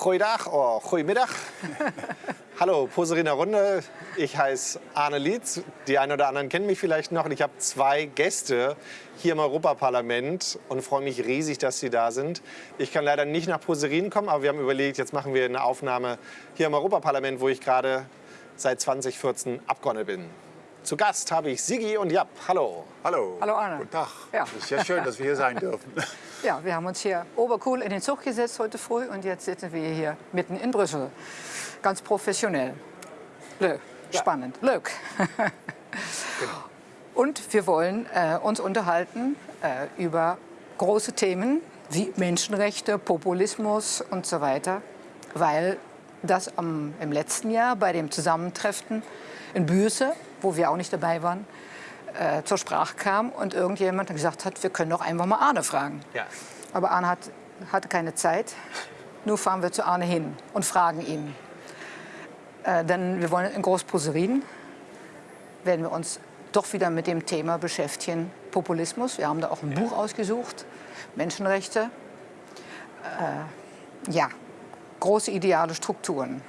Goeiedag, oh, goedemiddag. Hallo, Poseriner Runde. Ich heiße Arne Lietz. Die einen oder anderen kennen mich vielleicht noch. Und ich habe zwei Gäste hier im Europaparlament und freue mich riesig, dass Sie da sind. Ich kann leider nicht nach Poserin kommen, aber wir haben überlegt, jetzt machen wir eine Aufnahme hier im Europaparlament, wo ich gerade seit 2014 Abgeordneter bin. Zu Gast habe ich Sigi und Japp. Hallo. Hallo. Hallo Arne. Guten Tag. Ja. Es ist sehr schön, dass wir hier sein dürfen. Ja, wir haben uns hier obercool in den Zug gesetzt heute früh und jetzt sitzen wir hier mitten in Brüssel. Ganz professionell. Leuk. Spannend. Leuk. Und wir wollen äh, uns unterhalten äh, über große Themen wie Menschenrechte, Populismus und so weiter, weil das am, im letzten Jahr bei dem Zusammentreffen in Büse, wo wir auch nicht dabei waren, äh, zur Sprache kam und irgendjemand gesagt hat, wir können doch einfach mal Arne fragen. Ja. Aber Arne hat, hatte keine Zeit. Nur fahren wir zu Arne hin und fragen ihn. Äh, denn wir wollen in Großposerin, werden wir uns doch wieder mit dem Thema beschäftigen, Populismus. Wir haben da auch ein Buch ausgesucht, Menschenrechte. Äh, ja, große ideale Strukturen.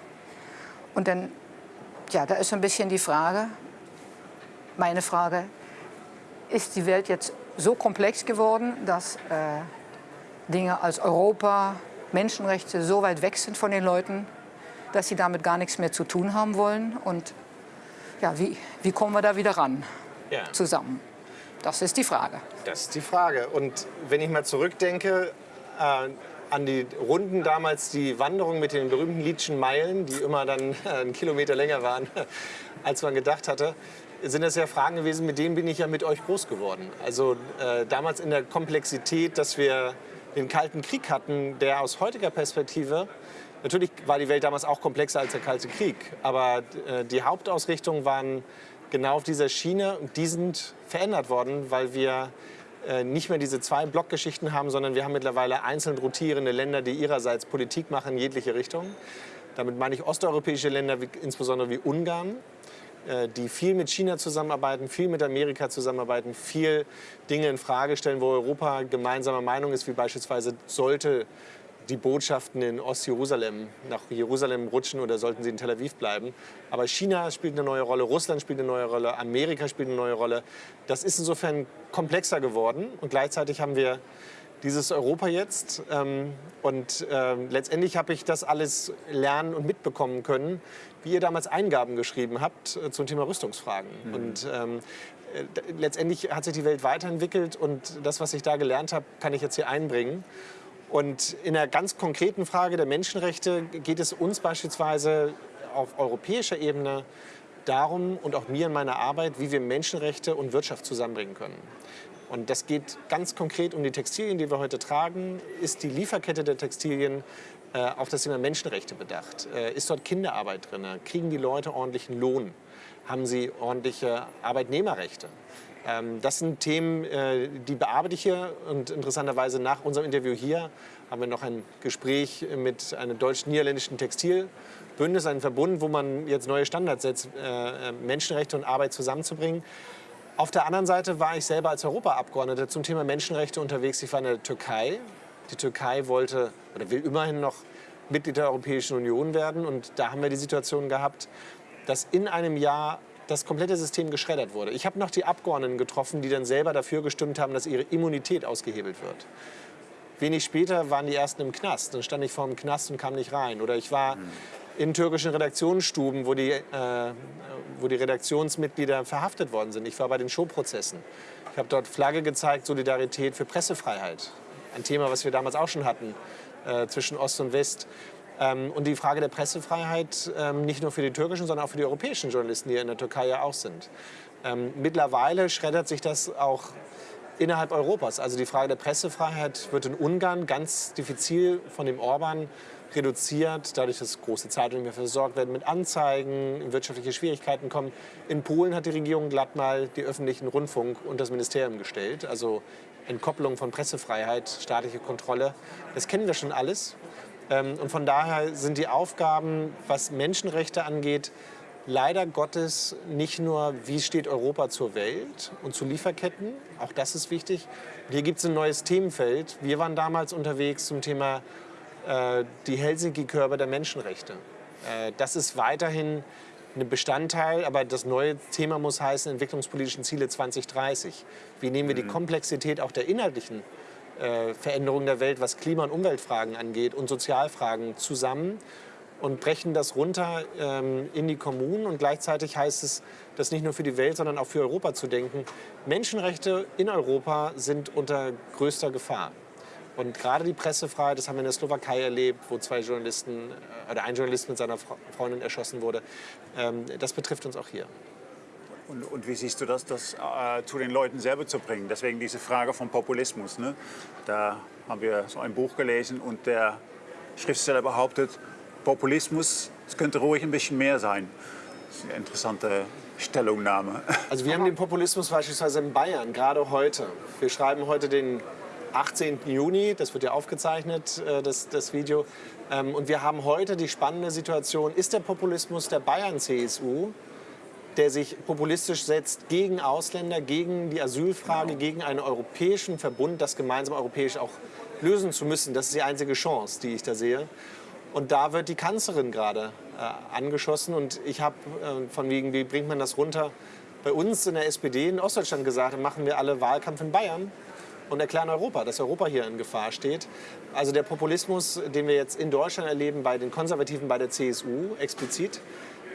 Und dann, ja, da ist so ein bisschen die Frage, meine Frage, ist die Welt jetzt so komplex geworden, dass äh, Dinge als Europa, Menschenrechte so weit weg sind von den Leuten, dass sie damit gar nichts mehr zu tun haben wollen? Und ja, wie, wie kommen wir da wieder ran Ja. zusammen? Das ist die Frage. Das ist die Frage. Und wenn ich mal zurückdenke äh, an die Runden damals, die Wanderung mit den berühmten Liedschen Meilen, die immer dann äh, einen Kilometer länger waren, als man gedacht hatte, sind das ja Fragen gewesen, mit denen bin ich ja mit euch groß geworden. Also äh, damals in der Komplexität, dass wir den Kalten Krieg hatten, der aus heutiger Perspektive Natürlich war die Welt damals auch komplexer als der Kalte Krieg, aber äh, die Hauptausrichtungen waren genau auf dieser Schiene und die sind verändert worden, weil wir äh, nicht mehr diese zwei Blockgeschichten haben, sondern wir haben mittlerweile einzeln rotierende Länder, die ihrerseits Politik machen in jegliche Richtung. Damit meine ich osteuropäische Länder, wie, insbesondere wie Ungarn, die viel mit China zusammenarbeiten, viel mit Amerika zusammenarbeiten, viel Dinge in Frage stellen, wo Europa gemeinsamer Meinung ist, wie beispielsweise sollte die Botschaften in Ostjerusalem nach Jerusalem rutschen oder sollten sie in Tel Aviv bleiben. Aber China spielt eine neue Rolle, Russland spielt eine neue Rolle, Amerika spielt eine neue Rolle. Das ist insofern komplexer geworden und gleichzeitig haben wir dieses Europa jetzt. Ähm, und ähm, letztendlich habe ich das alles lernen und mitbekommen können, wie ihr damals Eingaben geschrieben habt äh, zum Thema Rüstungsfragen. Und ähm, äh, letztendlich hat sich die Welt weiterentwickelt und das, was ich da gelernt habe, kann ich jetzt hier einbringen. Und in der ganz konkreten Frage der Menschenrechte geht es uns beispielsweise auf europäischer Ebene darum und auch mir in meiner Arbeit, wie wir Menschenrechte und Wirtschaft zusammenbringen können. Und das geht ganz konkret um die Textilien, die wir heute tragen. Ist die Lieferkette der Textilien auf das Thema Menschenrechte bedacht? Äh, ist dort Kinderarbeit drin? Kriegen die Leute ordentlichen Lohn? Haben sie ordentliche Arbeitnehmerrechte? Ähm, das sind Themen, äh, die bearbeite ich hier. Und interessanterweise nach unserem Interview hier haben wir noch ein Gespräch mit einem deutsch-niederländischen Textilbündnis, einem Verbund, wo man jetzt neue Standards setzt, äh, Menschenrechte und Arbeit zusammenzubringen. Auf der anderen Seite war ich selber als Europaabgeordneter zum Thema Menschenrechte unterwegs. Ich war in der Türkei. Die Türkei wollte oder will immerhin noch Mitglied der Europäischen Union werden. Und da haben wir die Situation gehabt, dass in einem Jahr das komplette System geschreddert wurde. Ich habe noch die Abgeordneten getroffen, die dann selber dafür gestimmt haben, dass ihre Immunität ausgehebelt wird. Wenig später waren die ersten im Knast. Dann stand ich vor dem Knast und kam nicht rein. Oder ich war in türkischen Redaktionsstuben, wo die, äh, wo die Redaktionsmitglieder verhaftet worden sind. Ich war bei den Showprozessen. Ich habe dort Flagge gezeigt, Solidarität für Pressefreiheit. Ein Thema, was wir damals auch schon hatten äh, zwischen Ost und West. Ähm, und die Frage der Pressefreiheit ähm, nicht nur für die türkischen, sondern auch für die europäischen Journalisten, die in der Türkei ja auch sind. Ähm, mittlerweile schreddert sich das auch innerhalb Europas. Also die Frage der Pressefreiheit wird in Ungarn ganz diffizil von dem Orban reduziert, dadurch, dass große Zeitungen mehr versorgt werden mit Anzeigen, wirtschaftliche Schwierigkeiten kommen. In Polen hat die Regierung glatt mal die öffentlichen Rundfunk und das Ministerium gestellt. Also Entkopplung von Pressefreiheit, staatliche Kontrolle. Das kennen wir schon alles. Ähm, Und von daher sind die Aufgaben, was Menschenrechte angeht, leider Gottes nicht nur, wie steht Europa zur Welt und zu Lieferketten, auch das ist wichtig. Hier gibt es ein neues Themenfeld. Wir waren damals unterwegs zum Thema äh, die Helsinki-Körper der Menschenrechte. Äh, das ist weiterhin ein Bestandteil, aber das neue Thema muss heißen entwicklungspolitischen Ziele 2030. Wie nehmen wir die Komplexität auch der inhaltlichen äh, Veränderungen der Welt, was Klima- und Umweltfragen angeht und Sozialfragen zusammen und brechen das runter ähm, in die Kommunen. Und gleichzeitig heißt es, das nicht nur für die Welt, sondern auch für Europa zu denken. Menschenrechte in Europa sind unter größter Gefahr. Und gerade die Pressefreiheit, das haben wir in der Slowakei erlebt, wo zwei Journalisten äh, oder ein Journalist mit seiner Freundin erschossen wurde. Ähm, das betrifft uns auch hier. Und, und, wie siehst du das, das äh, zu den Leuten selber zu bringen? Deswegen diese Frage vom Populismus. Ne? Da haben wir so ein Buch gelesen und der Schriftsteller behauptet, Populismus, es könnte ruhig ein bisschen mehr sein. Das ist eine interessante Stellungnahme. Also wir haben den Populismus beispielsweise in Bayern, gerade heute. Wir schreiben heute den 18. Juni, das wird ja aufgezeichnet, äh, das, das Video. Ähm, und wir haben heute die spannende Situation, ist der Populismus der Bayern-CSU, der sich populistisch setzt gegen Ausländer, gegen die Asylfrage, genau. gegen einen europäischen Verbund, das gemeinsam europäisch auch lösen zu müssen. Das ist die einzige Chance, die ich da sehe. Und da wird die Kanzlerin gerade äh, angeschossen. Und ich habe äh, von wegen, wie bringt man das runter, bei uns in der SPD in Ostdeutschland gesagt, machen wir alle Wahlkampf in Bayern und erklären Europa, dass Europa hier in Gefahr steht. Also der Populismus, den wir jetzt in Deutschland erleben, bei den Konservativen, bei der CSU explizit,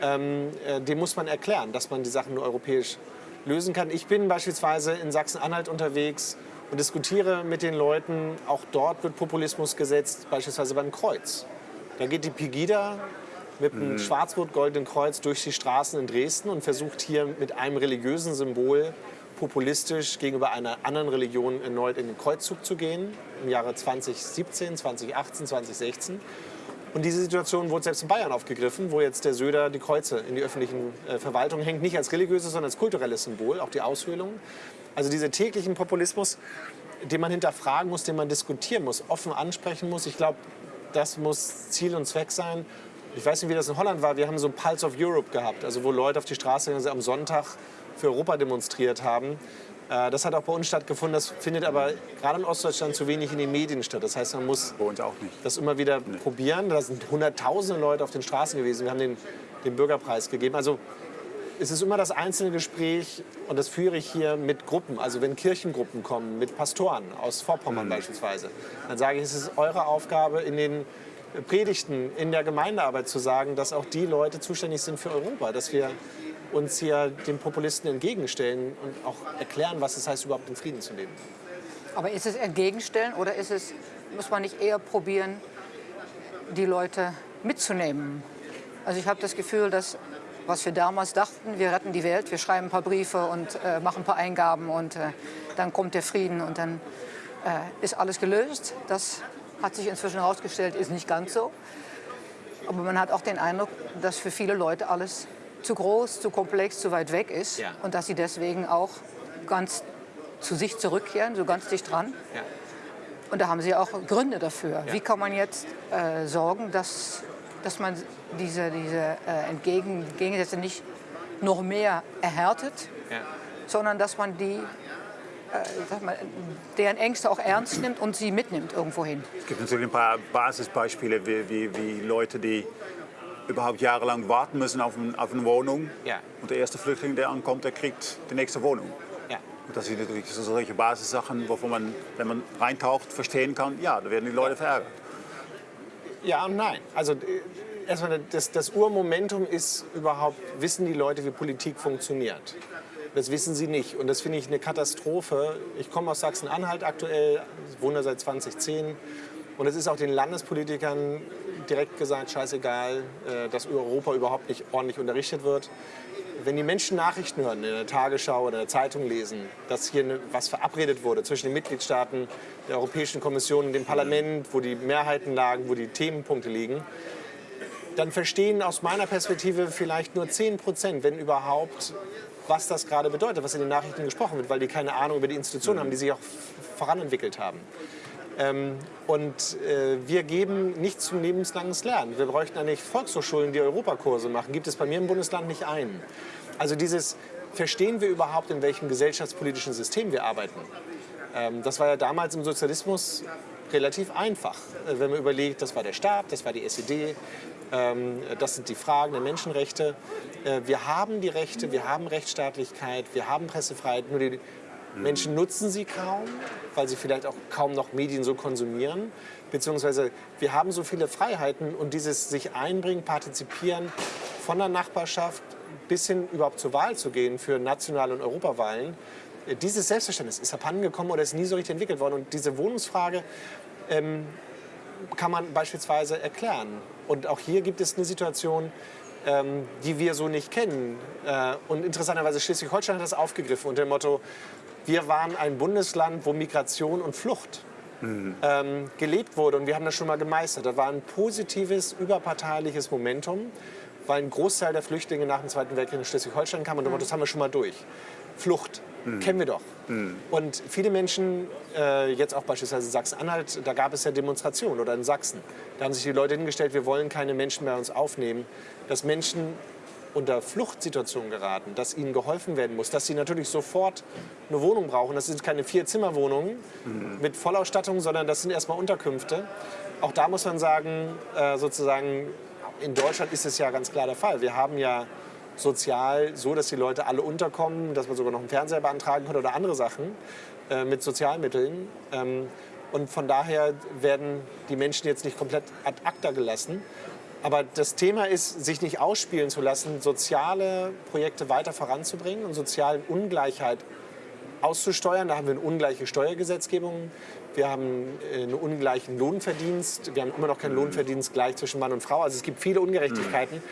ähm, äh, den muss man erklären, dass man die Sachen nur europäisch lösen kann. Ich bin beispielsweise in Sachsen-Anhalt unterwegs und diskutiere mit den Leuten. Auch dort wird Populismus gesetzt, beispielsweise beim Kreuz. Da geht die Pegida mit einem mhm. schwarz-rot-goldenen Kreuz durch die Straßen in Dresden und versucht hier mit einem religiösen Symbol populistisch gegenüber einer anderen Religion erneut in den Kreuzzug zu gehen, im Jahre 2017, 2018, 2016. Und diese Situation wurde selbst in Bayern aufgegriffen, wo jetzt der Söder die Kreuze in die öffentlichen äh, Verwaltungen hängt, nicht als religiöses, sondern als kulturelles Symbol, auch die Aushöhlung. Also dieser täglichen Populismus, den man hinterfragen muss, den man diskutieren muss, offen ansprechen muss. Ich glaube, das muss Ziel und Zweck sein. Ich weiß nicht, wie das in Holland war. Wir haben so ein Pulse of Europe gehabt, also wo Leute auf die Straße gegangen sind, am Sonntag für Europa demonstriert haben. Äh, das hat auch bei uns stattgefunden. Das findet aber gerade in Ostdeutschland zu wenig in den Medien statt. Das heißt, man muss das immer wieder nee. probieren. Da sind hunderttausende Leute auf den Straßen gewesen. Wir haben den, den Bürgerpreis gegeben. Also es ist immer das einzelne Gespräch und das führe ich hier mit Gruppen. Also wenn Kirchengruppen kommen, mit Pastoren aus Vorpommern mhm. beispielsweise, dann sage ich, es ist eure Aufgabe in den Predigten in der Gemeindearbeit zu sagen, dass auch die Leute zuständig sind für Europa, dass wir uns hier den Populisten entgegenstellen und auch erklären, was es heißt, überhaupt in Frieden zu leben. Aber ist es entgegenstellen oder ist es, muss man nicht eher probieren, die Leute mitzunehmen? Also ich habe das Gefühl, dass was wir damals dachten, wir retten die Welt, wir schreiben ein paar Briefe und äh, machen ein paar Eingaben und äh, dann kommt der Frieden und dann äh, ist alles gelöst. Das hat sich inzwischen herausgestellt, ist nicht ganz so. Aber man hat auch den Eindruck, dass für viele Leute alles zu groß, zu komplex, zu weit weg ist ja. und dass sie deswegen auch ganz zu sich zurückkehren, so ganz dicht dran. Ja. Und da haben sie auch Gründe dafür. Ja. Wie kann man jetzt äh, sorgen, dass, dass man diese, diese äh, Entgegen Gegensätze nicht noch mehr erhärtet, sondern dass man die äh, mal, deren Ängste auch ernst nimmt und sie mitnimmt irgendwo hin. Es gibt natürlich ein paar Basisbeispiele, wie, wie, wie Leute, die überhaupt jahrelang warten müssen auf, ein, auf eine Wohnung. Ja. Und der erste Flüchtling, der ankommt, der kriegt die nächste Wohnung. Ja. Und das sind natürlich solche Basissachen, wovon man, wenn man reintaucht, verstehen kann, ja, da werden die Leute verärgert. Ja und nein. Also äh, erstmal das, das Urmomentum ist überhaupt, wissen die Leute, wie Politik funktioniert. Das wissen sie nicht. Und das finde ich eine Katastrophe. Ich komme aus Sachsen-Anhalt aktuell, wohne seit 2010. Und es ist auch den Landespolitikern direkt gesagt, scheißegal, äh, dass Europa überhaupt nicht ordentlich unterrichtet wird. Wenn die Menschen Nachrichten hören, in der Tagesschau oder in der Zeitung lesen, dass hier was verabredet wurde zwischen den Mitgliedstaaten, der Europäischen Kommission und dem Parlament, wo die Mehrheiten lagen, wo die Themenpunkte liegen, dann verstehen aus meiner Perspektive vielleicht nur 10 Prozent, wenn überhaupt, was das gerade bedeutet, was in den Nachrichten gesprochen wird, weil die keine Ahnung über die Institutionen haben, die sich auch voranentwickelt haben. Ähm, und äh, wir geben nicht zum lebenslanges Lernen. Wir bräuchten eigentlich Volkshochschulen, die Europakurse machen. Gibt es bei mir im Bundesland nicht einen. Also dieses, verstehen wir überhaupt, in welchem gesellschaftspolitischen System wir arbeiten? Ähm, das war ja damals im Sozialismus relativ einfach. Äh, Wenn man überlegt, das war der Staat, das war die SED, ähm, das sind die Fragen der Menschenrechte. Äh, Wir haben die Rechte, wir haben Rechtsstaatlichkeit, wir haben Pressefreiheit, nur die Menschen nutzen sie kaum, weil sie vielleicht auch kaum noch Medien so konsumieren. Beziehungsweise wir haben so viele Freiheiten und dieses sich einbringen, partizipieren von der Nachbarschaft bis hin überhaupt zur Wahl zu gehen für nationale und Europawahlen. äh, Dieses Selbstverständnis ist abhandengekommen oder ist nie so richtig entwickelt worden. Und diese Wohnungsfrage kann man beispielsweise erklären. Und auch hier gibt es eine Situation, ähm, die wir so nicht kennen. Äh, und interessanterweise Schleswig-Holstein hat das aufgegriffen unter dem Motto, wir waren ein Bundesland, wo Migration und Flucht ähm, gelebt wurde. Und wir haben das schon mal gemeistert. Das war ein positives, überparteiliches Momentum, weil ein Großteil der Flüchtlinge nach dem Zweiten Weltkrieg in Schleswig-Holstein kam. Und mhm. das haben wir schon mal durch. Flucht, kennen wir doch. Und viele Menschen, äh, jetzt auch beispielsweise in Sachsen-Anhalt, da gab es ja Demonstrationen oder in Sachsen. Da haben sich die Leute hingestellt, wir wollen keine Menschen bei uns aufnehmen. Dass Menschen unter Fluchtsituationen geraten, dass ihnen geholfen werden muss, dass sie natürlich sofort eine Wohnung brauchen. Das sind keine Vier-Zimmer-Wohnungen mit Vollausstattung, sondern das sind erstmal Unterkünfte. Auch da muss man sagen, äh, sozusagen, in Deutschland ist es ja ganz klar der Fall. Wir haben ja sozial so, dass die Leute alle unterkommen, dass man sogar noch einen Fernseher beantragen kann oder andere Sachen äh, mit Sozialmitteln. Ähm, und von daher werden die Menschen jetzt nicht komplett ad acta gelassen. Aber das Thema ist, sich nicht ausspielen zu lassen, soziale Projekte weiter voranzubringen und soziale Ungleichheit auszusteuern. Da haben wir eine ungleiche Steuergesetzgebung. Wir haben äh, einen ungleichen Lohnverdienst. Wir haben immer noch keinen Lohnverdienst gleich zwischen Mann und Frau. Also es gibt viele Ungerechtigkeiten.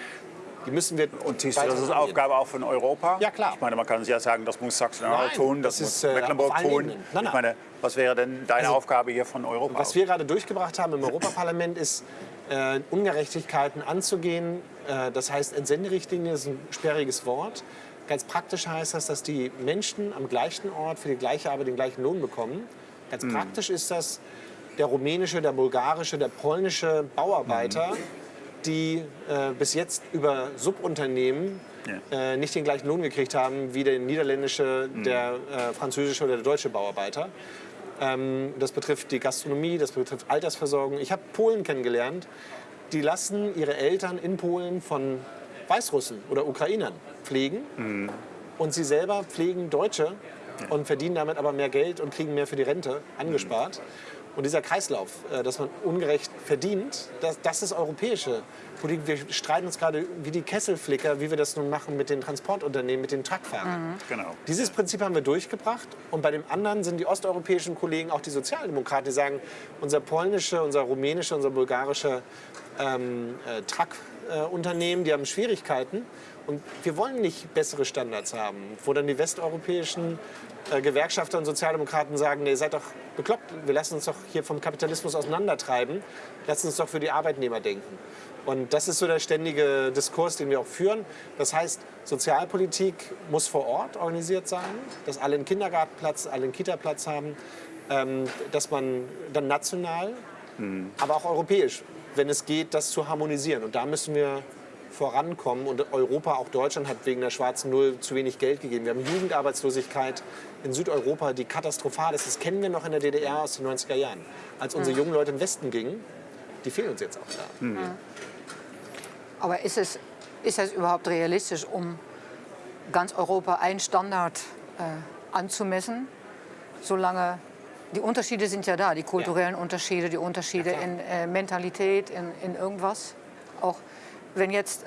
Die müssen wir Und das ist angehen. Aufgabe auch von Europa? Ja, klar. Ich meine, man kann ja sagen, das muss Sachsen-Anhalt Nein, tun, das, das muss ist, äh, Mecklenburg tun. Ebenen. Nein, Ich nein. meine, was wäre denn deine Also, Aufgabe hier von Europa? Was wir gerade durchgebracht haben im Europaparlament ist, äh, Ungerechtigkeiten anzugehen. Äh, das heißt, Entsenderichtlinie ist ein sperriges Wort. Ganz praktisch heißt das, dass die Menschen am gleichen Ort für die gleiche Arbeit den gleichen Lohn bekommen. Ganz praktisch ist das der rumänische, der bulgarische, der polnische Bauarbeiter, die äh, bis jetzt über Subunternehmen äh, nicht den gleichen Lohn gekriegt haben wie der niederländische, der äh, französische oder der deutsche Bauarbeiter. Ähm, das betrifft die Gastronomie, das betrifft Altersversorgung. Ich habe Polen kennengelernt, die lassen ihre Eltern in Polen von Weißrussen oder Ukrainern pflegen und sie selber pflegen Deutsche und verdienen damit aber mehr Geld und kriegen mehr für die Rente angespart. Und dieser Kreislauf, äh, dass man ungerecht verdient, das, das ist europäische Politik. Wir streiten uns gerade wie die Kesselflicker, wie wir das nun machen mit den Transportunternehmen, mit den Truckfahrern. Genau. Dieses Prinzip haben wir durchgebracht. Und bei dem anderen sind die osteuropäischen Kollegen, auch die Sozialdemokraten, die sagen, unser polnische, unser rumänische, unser bulgarische ähm, äh, Truckunternehmen, die haben Schwierigkeiten. Und wir wollen nicht bessere Standards haben, wo dann die westeuropäischen äh, Gewerkschafter und Sozialdemokraten sagen, nee, ihr seid doch bekloppt, wir lassen uns doch hier vom Kapitalismus auseinandertreiben, lassen uns doch für die Arbeitnehmer denken. Und das ist so der ständige Diskurs, den wir auch führen. Das heißt, Sozialpolitik muss vor Ort organisiert sein, dass alle einen Kindergartenplatz, alle einen Kitaplatz haben, ähm, dass man dann national, aber auch europäisch, wenn es geht, das zu harmonisieren. Und da müssen wir vorankommen. Und Europa, auch Deutschland, hat wegen der schwarzen Null zu wenig Geld gegeben. Wir haben Jugendarbeitslosigkeit in Südeuropa, die katastrophal ist. Das kennen wir noch in der DDR aus den 90er Jahren. Als unsere jungen Leute im Westen gingen, die fehlen uns jetzt auch da. Aber ist es, ist es überhaupt realistisch, um ganz Europa einen Standard äh, anzumessen, solange die Unterschiede sind ja da, die kulturellen Unterschiede, die Unterschiede Ja, in äh, Mentalität, in, in irgendwas. Auch wenn jetzt,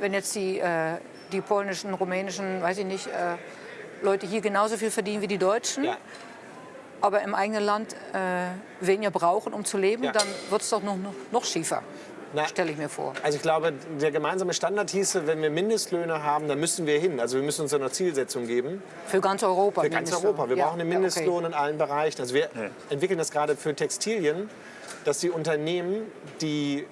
wenn jetzt die, äh, die polnischen, rumänischen, weiß ich nicht, äh, Leute hier genauso viel verdienen wie die Deutschen, Ja. aber im eigenen Land äh, weniger brauchen, um zu leben, Ja. dann wird es doch noch, noch, noch schiefer, stelle ich mir vor. Also ich glaube, der gemeinsame Standard hieße, wenn wir Mindestlöhne haben, dann müssen wir hin. Also wir müssen uns eine Zielsetzung geben. Für ganz Europa. Für ganz Mindestlohn. Europa. Wir Ja, brauchen einen ja, okay. Mindestlohn in allen Bereichen. Also wir entwickeln das gerade für Textilien, dass die Unternehmen die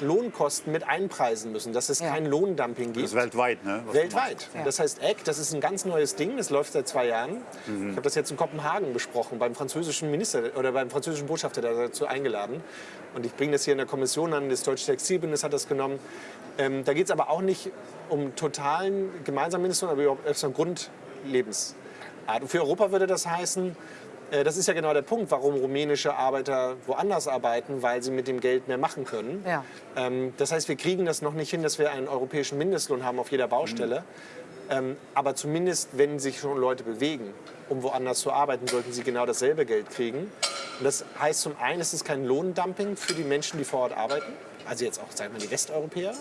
Lohnkosten mit einpreisen müssen, dass es Ja. kein Lohndumping gibt. Das ist weltweit, ne? was Weltweit. Ja. Das heißt ECK, das ist ein ganz neues Ding, das läuft seit zwei Jahren. Ich habe das jetzt in Kopenhagen besprochen, beim französischen Minister oder beim französischen Botschafter dazu eingeladen. Und ich bringe das hier in der Kommission an, das Deutsche Textilbündnis hat das genommen. Ähm, da geht es aber auch nicht um totalen gemeinsamen Mindestlohn, aber überhaupt erst um Grundlebensart. Und für Europa würde das heißen, Das ist ja genau der Punkt, warum rumänische Arbeiter woanders arbeiten, weil sie mit dem Geld mehr machen können. Ja. Ähm, Das heißt, wir kriegen das noch nicht hin, dass wir einen europäischen Mindestlohn haben auf jeder Baustelle. Ähm, Aber zumindest, wenn sich schon Leute bewegen, um woanders zu arbeiten, sollten sie genau dasselbe Geld kriegen. Und das heißt zum einen, es ist kein Lohndumping für die Menschen, die vor Ort arbeiten. Also jetzt auch, sagen wir, die Westeuropäer.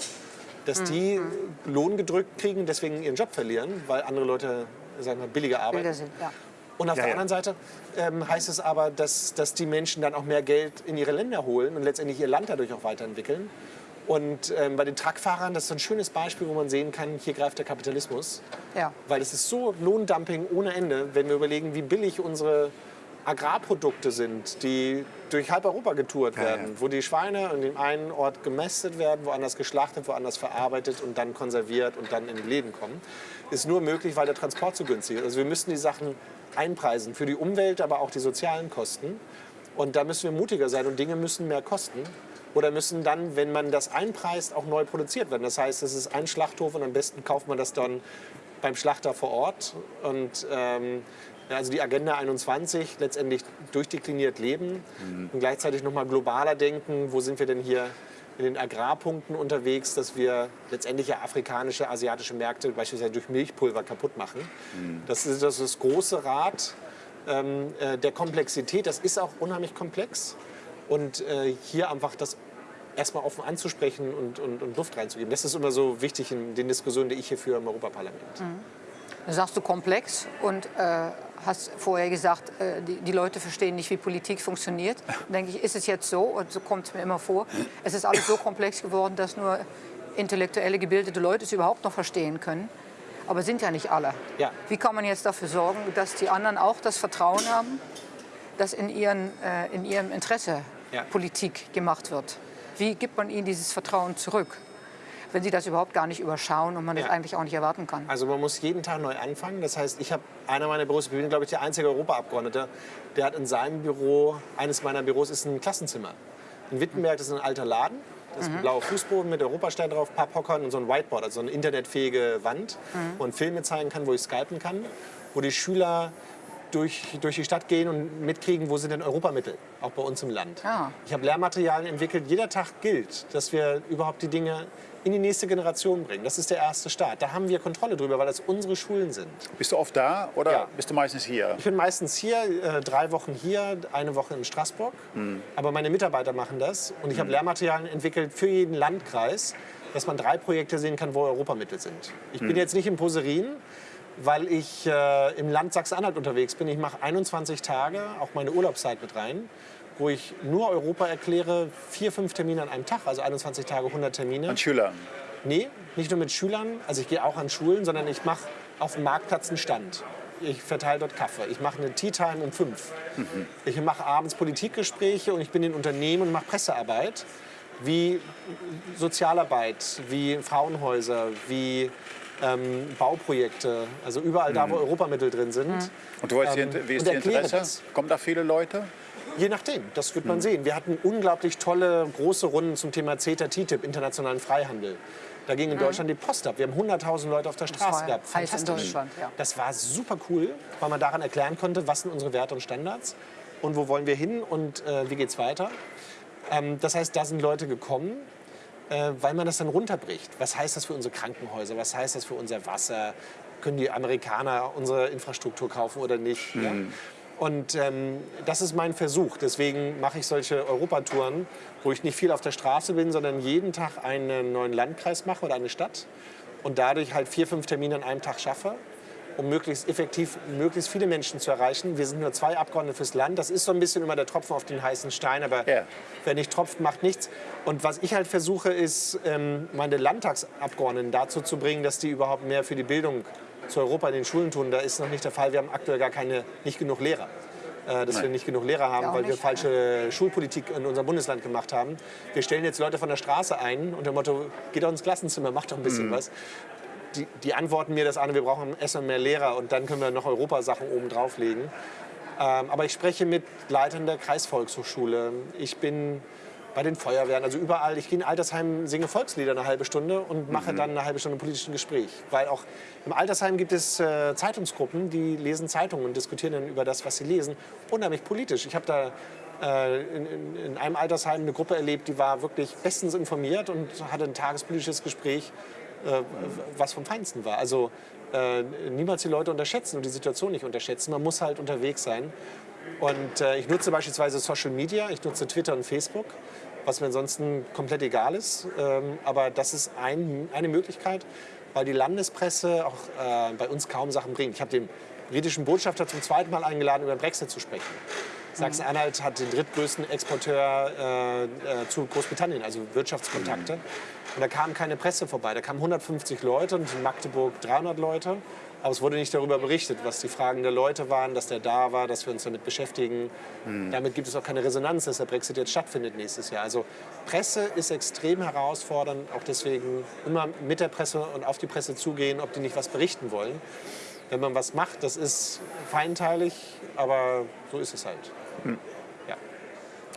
Dass die Lohn gedrückt kriegen deswegen ihren Job verlieren, weil andere Leute sagen wir, billiger arbeiten. Bilder sind, ja. Und auf Ja, der ja. anderen Seite ähm, heißt es aber, dass, dass die Menschen dann auch mehr Geld in ihre Länder holen und letztendlich ihr Land dadurch auch weiterentwickeln. Und ähm, bei den Truckfahrern, das ist so ein schönes Beispiel, wo man sehen kann, hier greift der Kapitalismus. Ja. Weil es ist so Lohndumping ohne Ende, wenn wir überlegen, wie billig unsere Agrarprodukte sind, die durch halb Europa getourt werden, ja. wo die Schweine an dem einen Ort gemästet werden, woanders geschlachtet, woanders verarbeitet und dann konserviert und dann in die Läden kommen, ist nur möglich, weil der Transport so günstig ist. Also wir müssen die Sachen einpreisen für die Umwelt, aber auch die sozialen Kosten. Und da müssen wir mutiger sein und Dinge müssen mehr kosten. Oder müssen dann, wenn man das einpreist, auch neu produziert werden. Das heißt, es ist ein Schlachthof und am besten kauft man das dann beim Schlachter vor Ort. Und ähm, also die Agenda 21 letztendlich durchdekliniert leben und gleichzeitig noch mal globaler denken. Wo sind wir denn hier in den Agrarpunkten unterwegs, dass wir letztendlich ja afrikanische, asiatische Märkte beispielsweise durch Milchpulver kaputt machen. Das ist das, ist das große Rad ähm, äh, der Komplexität. Das ist auch unheimlich komplex. Und äh, hier einfach das erstmal offen anzusprechen und, und, und Luft reinzugeben. Das ist immer so wichtig in den Diskussionen, die ich hier führe im Europaparlament. Dann sagst du komplex und äh, hast vorher gesagt, äh, die, die Leute verstehen nicht, wie Politik funktioniert. Dann denke ich, ist es jetzt so, und so kommt es mir immer vor, es ist alles so komplex geworden, dass nur intellektuelle, gebildete Leute es überhaupt noch verstehen können. Aber sind ja nicht alle. Ja. Wie kann man jetzt dafür sorgen, dass die anderen auch das Vertrauen haben, dass in, ihren, äh, in ihrem Interesse Ja. Politik gemacht wird? Wie gibt man ihnen dieses Vertrauen zurück, wenn sie das überhaupt gar nicht überschauen und man das Ja. eigentlich auch nicht erwarten kann? Also man muss jeden Tag neu anfangen. Das heißt, ich habe einer meiner Büros, ich bin glaube ich der einzige Europaabgeordnete, der hat in seinem Büro, eines meiner Büros ist ein Klassenzimmer. In Wittenberg das ist ein alter Laden. Das ist ein blauer Fußboden mit Europastern drauf, ein paar Hockern und so ein Whiteboard, also so eine internetfähige Wand, wo man Filme zeigen kann, wo ich skypen kann, wo die Schüler durch, durch die Stadt gehen und mitkriegen, wo sind denn Europamittel, auch bei uns im Land. Ah. Ich habe Lehrmaterialien entwickelt. Jeder Tag gilt, dass wir überhaupt die Dinge in die nächste Generation bringen. Das ist der erste Start. Da haben wir Kontrolle drüber, weil das unsere Schulen sind. Bist du oft da oder Ja. bist du meistens hier? Ich bin meistens hier, äh, drei Wochen hier, eine Woche in Straßburg. Aber meine Mitarbeiter machen das. Und ich habe Lehrmaterialien entwickelt für jeden Landkreis, dass man drei Projekte sehen kann, wo Europamittel sind. Ich bin jetzt nicht in Poserin, weil ich äh, im Land Sachsen-Anhalt unterwegs bin. Ich mache 21 Tage, auch meine Urlaubszeit mit rein, wo ich nur Europa erkläre, vier, fünf Termine an einem Tag, also 21 Tage, 100 Termine. An Schülern. Nee, nicht nur mit Schülern. Also ich gehe auch an Schulen, sondern ich mache auf dem Marktplatz einen Stand. Ich verteile dort Kaffee. Ich mache eine Tea Time um fünf. Ich mache abends Politikgespräche und ich bin in Unternehmen und mache Pressearbeit, wie Sozialarbeit, wie Frauenhäuser, wie ähm, Bauprojekte. Also überall da, wo Europamittel drin sind. Und du weißt, Ähm, wie ist die Interesse? das. Kommen da viele Leute? Je nachdem, das wird man sehen. Wir hatten unglaublich tolle große Runden zum Thema CETA, TTIP, internationalen Freihandel. Da ging in Deutschland die Post ab. Wir haben 100.000 Leute auf der Straße gehabt. Fantastisch. Deutschland, ja. Das war super cool, weil man daran erklären konnte, was sind unsere Werte und Standards und wo wollen wir hin und äh, wie geht's weiter. Ähm, das heißt, da sind Leute gekommen, äh, weil man das dann runterbricht. Was heißt das für unsere Krankenhäuser? Was heißt das für unser Wasser? Können die Amerikaner unsere Infrastruktur kaufen oder nicht? Ja? Und ähm, das ist mein Versuch. Deswegen mache ich solche Europatouren, wo ich nicht viel auf der Straße bin, sondern jeden Tag einen neuen Landkreis mache oder eine Stadt und dadurch halt vier, fünf Termine an einem Tag schaffe, um möglichst effektiv möglichst viele Menschen zu erreichen. Wir sind nur zwei Abgeordnete fürs Land. Das ist so ein bisschen immer der Tropfen auf den heißen Stein, aber Ja. wer nicht tropft, macht nichts. Und was ich halt versuche, ist, ähm, meine Landtagsabgeordneten dazu zu bringen, dass die überhaupt mehr für die Bildung zu Europa in den Schulen tun. Da ist noch nicht der Fall. Wir haben aktuell gar keine, nicht genug Lehrer. Äh, dass wir nicht genug Lehrer haben, weil wir falsche Schulpolitik in unserem Bundesland gemacht haben. Wir stellen jetzt Leute von der Straße ein unter dem Motto, geht doch ins Klassenzimmer, macht doch ein bisschen was. Die, die antworten mir das an, wir brauchen erstmal mehr Lehrer und dann können wir noch Europasachen oben drauflegen. Ähm, aber ich spreche mit Leitern der Kreisvolkshochschule. Ich bin bei den Feuerwehren, also überall. Ich gehe in Altersheim, singe Volkslieder eine halbe Stunde und mache dann eine halbe Stunde politischen Gespräch. Weil auch im Altersheim gibt es äh, Zeitungsgruppen, die lesen Zeitungen und diskutieren dann über das, was sie lesen. Unheimlich politisch. Ich habe da äh, in, in, in einem Altersheim eine Gruppe erlebt, die war wirklich bestens informiert und hatte ein tagespolitisches Gespräch, äh, was vom Feinsten war. Also äh, niemals die Leute unterschätzen und die Situation nicht unterschätzen. Man muss halt unterwegs sein. Und äh, ich nutze beispielsweise Social Media, ich nutze Twitter und Facebook, was mir ansonsten komplett egal ist. Ähm, aber das ist ein, eine Möglichkeit, weil die Landespresse auch äh, bei uns kaum Sachen bringt. Ich habe den britischen Botschafter zum zweiten Mal eingeladen, über Brexit zu sprechen. Sachsen-Anhalt hat den drittgrößten Exporteur äh, äh, zu Großbritannien, also Wirtschaftskontakte. Und da kam keine Presse vorbei. Da kamen 150 Leute und in Magdeburg 300 Leute. Aber es wurde nicht darüber berichtet, was die Fragen der Leute waren, dass der da war, dass wir uns damit beschäftigen. Damit gibt es auch keine Resonanz, dass der Brexit jetzt stattfindet nächstes Jahr. Also Presse ist extrem herausfordernd, auch deswegen immer mit der Presse und auf die Presse zugehen, ob die nicht was berichten wollen. Wenn man was macht, das ist feinteilig, aber so ist es halt. Ja.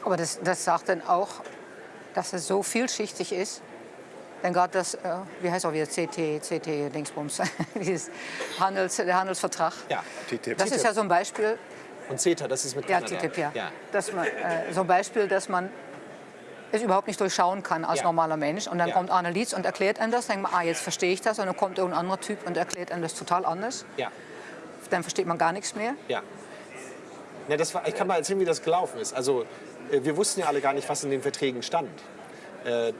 Aber das, das sagt dann auch, dass es so vielschichtig ist. Denn gerade das, äh, wie heißt auch wieder CT, CT, Dingsbums, dieses Handels, der Handelsvertrag. Ja, TTIP. Das ist ja so ein Beispiel, und CETA, das ist mit ja, Kanada. TTIP, ja. ja. Dass man, äh, so ein Beispiel, dass man es überhaupt nicht durchschauen kann als Ja. normaler Mensch. Und dann Ja. kommt Arne Lietz und erklärt einem das. Dann denkt man, ah, jetzt verstehe ich das. Und dann kommt irgendein anderer Typ und erklärt einem das total anders. ja. Dann versteht man gar nichts mehr. Ja. Ja, das war, ich kann mal erzählen, wie das gelaufen ist. Also, äh, wir wussten ja alle gar nicht, was in den Verträgen stand. Äh, äh,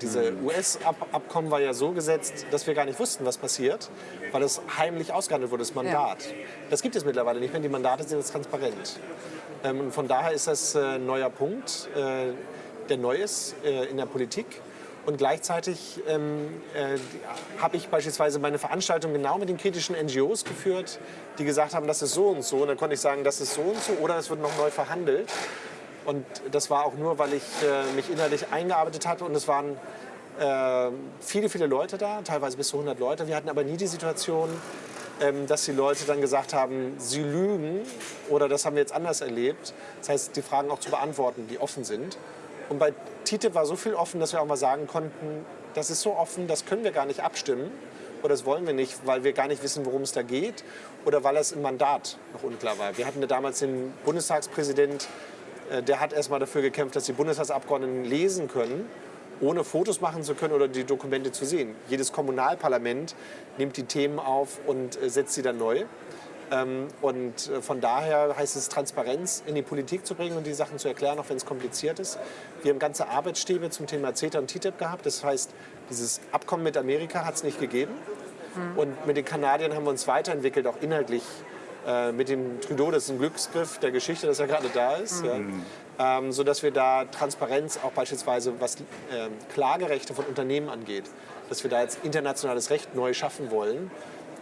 diese US-Abkommen war ja so gesetzt, dass wir gar nicht wussten, was passiert, weil es heimlich ausgehandelt wurde, das Mandat. Das gibt es mittlerweile nicht mehr. Die Mandate sind jetzt transparent. Ähm, und von daher ist das äh, ein neuer Punkt, äh, der neu ist äh, in der Politik. Und gleichzeitig ähm, äh, habe ich beispielsweise meine Veranstaltung genau mit den kritischen NGOs geführt, die gesagt haben, das ist so und so. Und dann konnte ich sagen, das ist so und so oder es wird noch neu verhandelt. Und das war auch nur, weil ich äh, mich innerlich eingearbeitet hatte und es waren äh, viele, viele Leute da, teilweise bis zu 100 Leute. Wir hatten aber nie die Situation, ähm, dass die Leute dann gesagt haben, sie lügen oder das haben wir jetzt anders erlebt. Das heißt, die Fragen auch zu beantworten, die offen sind. Und bei TTIP war so viel offen, dass wir auch mal sagen konnten, das ist so offen, das können wir gar nicht abstimmen oder das wollen wir nicht, weil wir gar nicht wissen, worum es da geht oder weil es im Mandat noch unklar war. Wir hatten ja damals den Bundestagspräsident, äh, der hat erstmal dafür gekämpft, dass die Bundestagsabgeordneten lesen können, ohne Fotos machen zu können oder die Dokumente zu sehen. Jedes Kommunalparlament nimmt die Themen auf und äh, setzt sie dann neu. Ähm, Und äh, von daher heißt es, Transparenz in die Politik zu bringen und die Sachen zu erklären, auch wenn es kompliziert ist. Wir haben ganze Arbeitsstäbe zum Thema CETA und TTIP gehabt. Das heißt, dieses Abkommen mit Amerika hat es nicht gegeben. Und mit den Kanadiern haben wir uns weiterentwickelt, auch inhaltlich. Äh, mit dem Trudeau, das ist ein Glücksgriff der Geschichte, dass er gerade da ist. Ja. Ähm, sodass wir da Transparenz auch beispielsweise, was ähm, Klagerechte von Unternehmen angeht, dass wir da jetzt internationales Recht neu schaffen wollen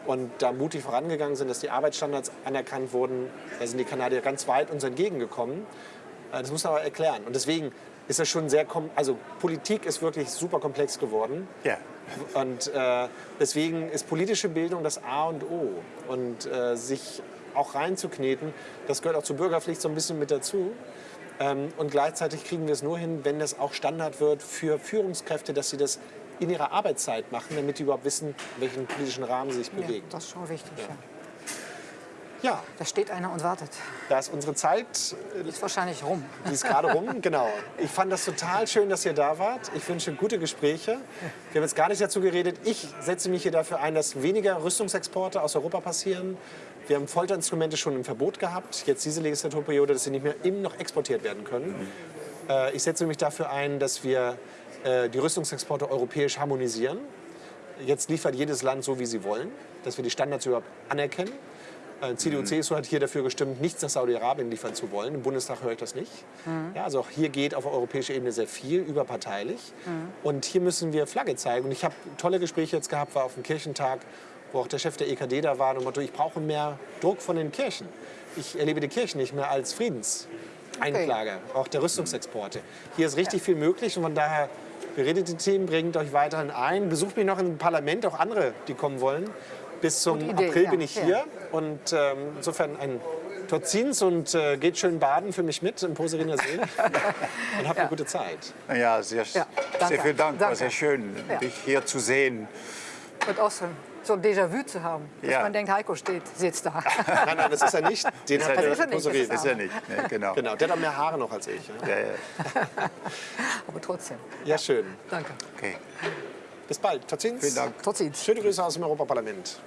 und da mutig vorangegangen sind, dass die Arbeitsstandards anerkannt wurden. Da sind die Kanadier ganz weit uns entgegengekommen. Äh, Das muss man aber erklären. Und deswegen ist das schon sehr, also Politik ist wirklich super komplex geworden. Ja. Und äh, deswegen ist politische Bildung das A und O. Und äh, sich auch reinzukneten, das gehört auch zur Bürgerpflicht so ein bisschen mit dazu. Ähm, und gleichzeitig kriegen wir es nur hin, wenn das auch Standard wird für Führungskräfte, dass sie das in ihrer Arbeitszeit machen, damit die überhaupt wissen, in welchem politischen Rahmen sie sich Ja, bewegen. das ist schon wichtig. Ja. Ja, Da steht einer und wartet. da ist unsere Zeit Die ist wahrscheinlich rum. Die ist gerade rum, genau. Ich fand das total schön, dass ihr da wart. Ich wünsche gute Gespräche. Wir haben jetzt gar nicht dazu geredet. Ich setze mich hier dafür ein, dass weniger Rüstungsexporte aus Europa passieren. Wir haben Folterinstrumente schon im Verbot gehabt. Jetzt diese Legislaturperiode, dass sie nicht mehr eben noch exportiert werden können. Äh, Ich setze mich dafür ein, dass wir äh, die Rüstungsexporte europäisch harmonisieren. Jetzt liefert jedes Land so, wie sie wollen, dass wir die Standards überhaupt anerkennen. Äh, CDU, CSU hat hier dafür gestimmt, nichts nach Saudi-Arabien liefern zu wollen. Im Bundestag höre ich das nicht. Ja, also auch hier geht auf europäischer Ebene sehr viel, überparteilich. Und hier müssen wir Flagge zeigen. Und ich habe tolle Gespräche jetzt gehabt, war auf dem Kirchentag, wo auch der Chef der EKD da war. Und Motto, ich brauche mehr Druck von den Kirchen. Ich erlebe die Kirchen nicht mehr als Friedenseinklage, auch der Rüstungsexporte. Hier ist richtig viel möglich und von daher beredet die Themen, bringt euch weiterhin ein. Besucht mich noch im Parlament, auch andere, die kommen wollen. Bis zum Idee, April ja, bin ich ja. hier und ähm, insofern ein ziehen und äh, geht schön baden für mich mit im Poseriner See. und habt eine gute Zeit. Ja, sehr, Ja, sehr vielen Dank. War Danke. sehr schön, Ja. dich hier zu sehen. Und auch so, ein Déjà-vu zu haben. Dass Ja. man denkt, Heiko steht, sitzt da. Nein, nein, das ist er nicht. Den Das der ist er nicht, das ist Ist ja nicht. Ne, genau. Genau, der hat auch mehr Haare noch als ich. Ja, Ja, ja. Aber trotzdem. ja schön. Danke. Okay. Bis bald. Tot ziens. Vielen Dank. Tot ziens. Schöne Grüße aus dem Europaparlament.